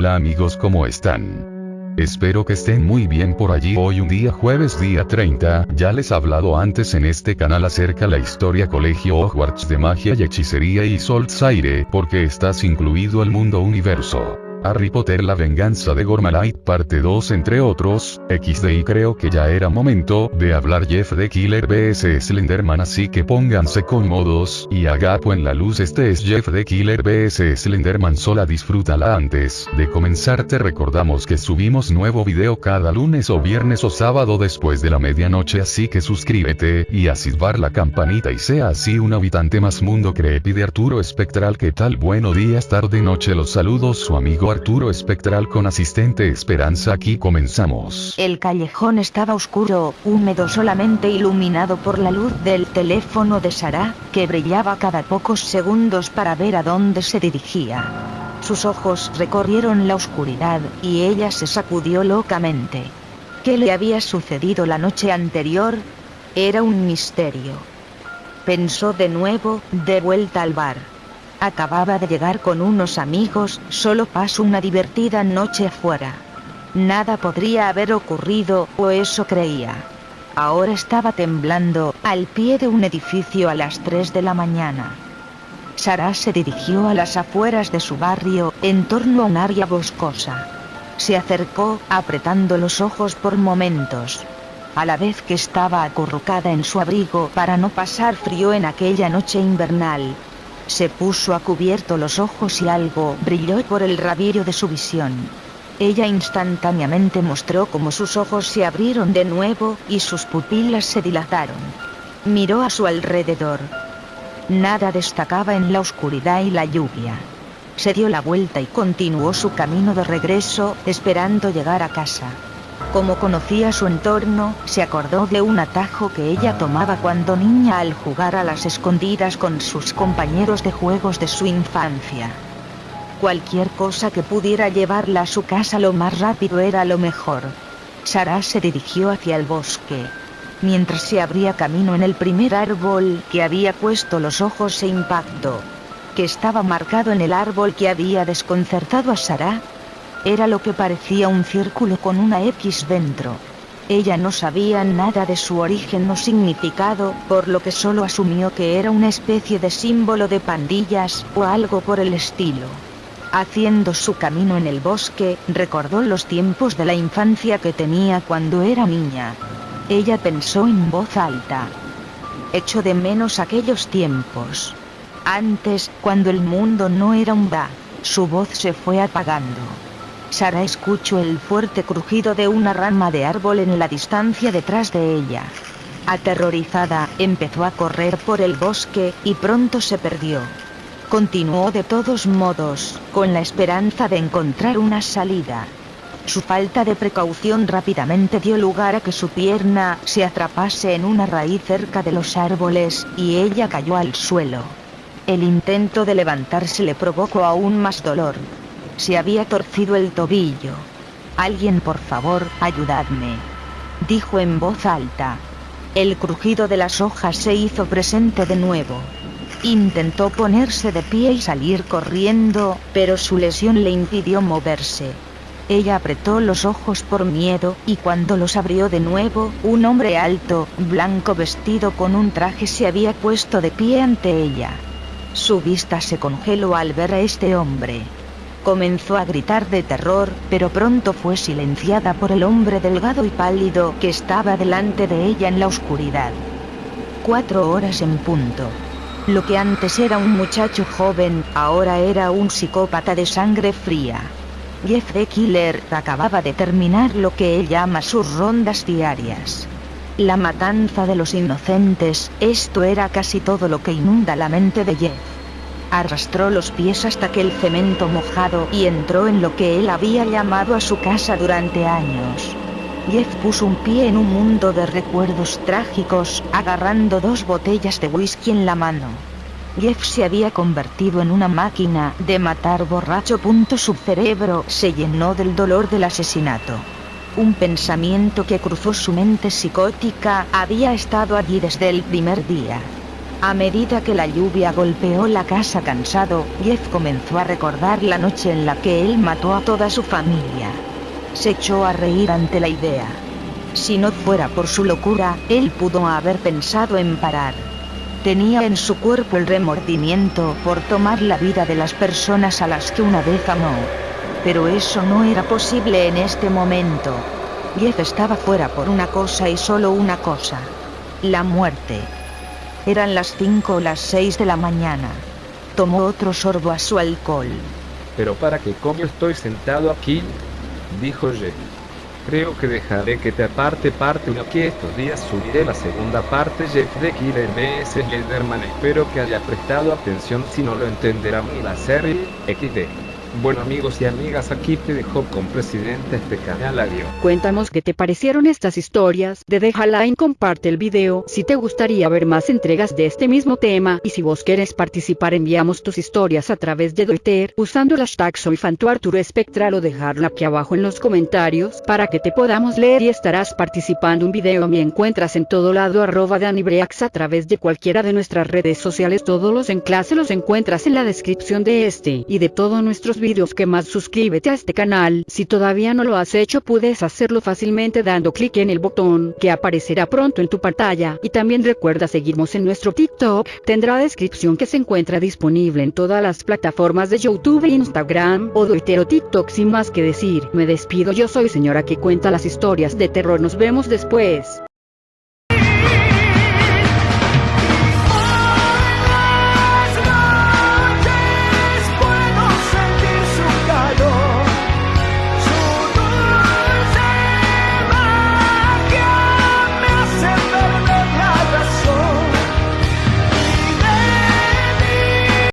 Hola amigos ¿cómo están? Espero que estén muy bien por allí hoy un día jueves día 30, ya les he hablado antes en este canal acerca la historia colegio Hogwarts de magia y hechicería y Soltsaire, porque estás incluido el mundo universo. Harry Potter La venganza de Gormalite parte 2 entre otros, XD y creo que ya era momento de hablar Jeff de Killer vs. Slenderman así que pónganse cómodos y agapo en la luz. Este es Jeff de Killer vs. Slenderman sola disfrútala antes de comenzar. Te recordamos que subimos nuevo video cada lunes o viernes o sábado después de la medianoche así que suscríbete y a la campanita y sea así un habitante más mundo. Creepy de Arturo Espectral que tal bueno días tarde noche los saludos su amigo Arturo Espectral con asistente Esperanza aquí comenzamos. El callejón estaba oscuro, húmedo solamente iluminado por la luz del teléfono de Sara, que brillaba cada pocos segundos para ver a dónde se dirigía. Sus ojos recorrieron la oscuridad, y ella se sacudió locamente. ¿Qué le había sucedido la noche anterior? Era un misterio. Pensó de nuevo, de vuelta al bar. Acababa de llegar con unos amigos, solo pasó una divertida noche afuera. Nada podría haber ocurrido, o eso creía. Ahora estaba temblando, al pie de un edificio a las 3 de la mañana. Sara se dirigió a las afueras de su barrio, en torno a un área boscosa. Se acercó, apretando los ojos por momentos. A la vez que estaba acurrucada en su abrigo para no pasar frío en aquella noche invernal, se puso a cubierto los ojos y algo brilló por el rabillo de su visión. Ella instantáneamente mostró cómo sus ojos se abrieron de nuevo, y sus pupilas se dilataron. Miró a su alrededor. Nada destacaba en la oscuridad y la lluvia. Se dio la vuelta y continuó su camino de regreso, esperando llegar a casa. Como conocía su entorno, se acordó de un atajo que ella tomaba cuando niña al jugar a las escondidas con sus compañeros de juegos de su infancia. Cualquier cosa que pudiera llevarla a su casa lo más rápido era lo mejor. Sara se dirigió hacia el bosque. Mientras se abría camino en el primer árbol que había puesto los ojos se impactó. Que estaba marcado en el árbol que había desconcertado a Sara, era lo que parecía un círculo con una X dentro. Ella no sabía nada de su origen o significado, por lo que solo asumió que era una especie de símbolo de pandillas, o algo por el estilo. Haciendo su camino en el bosque, recordó los tiempos de la infancia que tenía cuando era niña. Ella pensó en voz alta. Echo de menos aquellos tiempos. Antes, cuando el mundo no era un va, su voz se fue apagando. Sara escuchó el fuerte crujido de una rama de árbol en la distancia detrás de ella. Aterrorizada, empezó a correr por el bosque, y pronto se perdió. Continuó de todos modos, con la esperanza de encontrar una salida. Su falta de precaución rápidamente dio lugar a que su pierna se atrapase en una raíz cerca de los árboles, y ella cayó al suelo. El intento de levantarse le provocó aún más dolor. Se había torcido el tobillo. Alguien por favor, ayudadme. Dijo en voz alta. El crujido de las hojas se hizo presente de nuevo. Intentó ponerse de pie y salir corriendo, pero su lesión le impidió moverse. Ella apretó los ojos por miedo, y cuando los abrió de nuevo, un hombre alto, blanco vestido con un traje se había puesto de pie ante ella. Su vista se congeló al ver a este hombre. Comenzó a gritar de terror, pero pronto fue silenciada por el hombre delgado y pálido que estaba delante de ella en la oscuridad. Cuatro horas en punto. Lo que antes era un muchacho joven, ahora era un psicópata de sangre fría. Jeff the Killer acababa de terminar lo que él llama sus rondas diarias. La matanza de los inocentes, esto era casi todo lo que inunda la mente de Jeff. Arrastró los pies hasta que el cemento mojado y entró en lo que él había llamado a su casa durante años. Jeff puso un pie en un mundo de recuerdos trágicos, agarrando dos botellas de whisky en la mano. Jeff se había convertido en una máquina de matar borracho. Su cerebro se llenó del dolor del asesinato. Un pensamiento que cruzó su mente psicótica había estado allí desde el primer día. A medida que la lluvia golpeó la casa cansado, Jeff comenzó a recordar la noche en la que él mató a toda su familia. Se echó a reír ante la idea. Si no fuera por su locura, él pudo haber pensado en parar. Tenía en su cuerpo el remordimiento por tomar la vida de las personas a las que una vez amó. Pero eso no era posible en este momento. Jeff estaba fuera por una cosa y solo una cosa. La muerte. Eran las 5 o las 6 de la mañana. Tomó otro sorbo a su alcohol. Pero para qué coño estoy sentado aquí, dijo Jeff. Creo que dejaré que te aparte parte uno que estos días subiré la segunda parte Jeff de Killer vs Slenderman espero que haya prestado atención si no lo entenderán ni la serie XD. Bueno amigos y amigas aquí te dejo con presidente este canal adiós. Cuéntanos qué te parecieron estas historias, de deja like comparte el video si te gustaría ver más entregas de este mismo tema y si vos quieres participar enviamos tus historias a través de Twitter usando el hashtag soy Arturo Espectral o dejarla aquí abajo en los comentarios para que te podamos leer y estarás participando un video me encuentras en todo lado arroba Danibreax a través de cualquiera de nuestras redes sociales todos los enlaces los encuentras en la descripción de este y de todos nuestros vídeos que más suscríbete a este canal, si todavía no lo has hecho puedes hacerlo fácilmente dando clic en el botón que aparecerá pronto en tu pantalla. Y también recuerda seguirnos en nuestro TikTok, tendrá descripción que se encuentra disponible en todas las plataformas de YouTube, Instagram o Twitter o TikTok sin más que decir, me despido yo soy señora que cuenta las historias de terror. Nos vemos después.